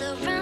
world around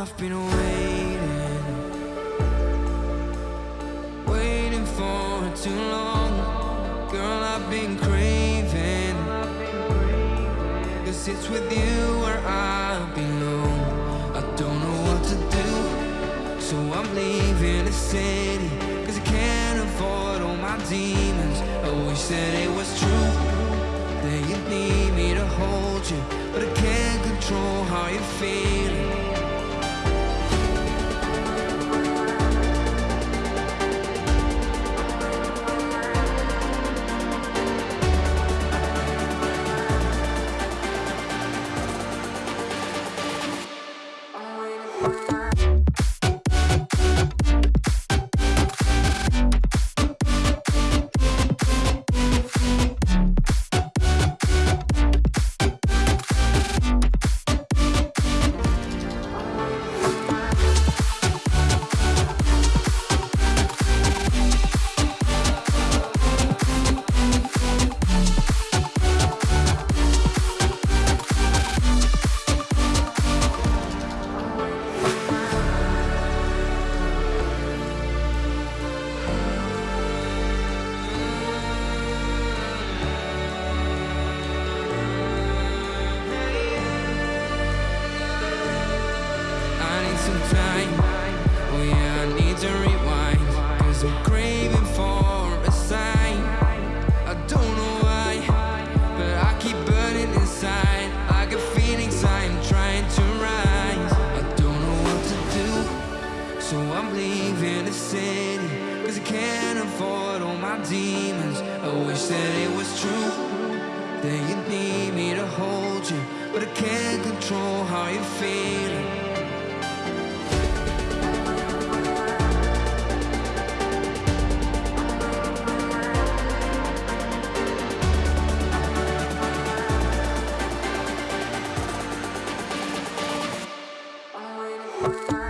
I've been waiting Waiting for too long. Girl, I've been craving Cause it's with you where I belong. I don't know what to do So I'm leaving the city Cause I can't afford all my demons. I wish that it was true. said it was true That you need me to hold you But I can't control how you're feeling. Thank